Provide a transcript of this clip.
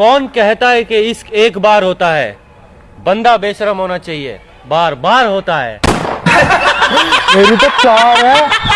कौन कहता है कि इश्क एक बार होता है? बंदा बेशरम होना चाहिए। बार बार होता है। मेरी तो चार है।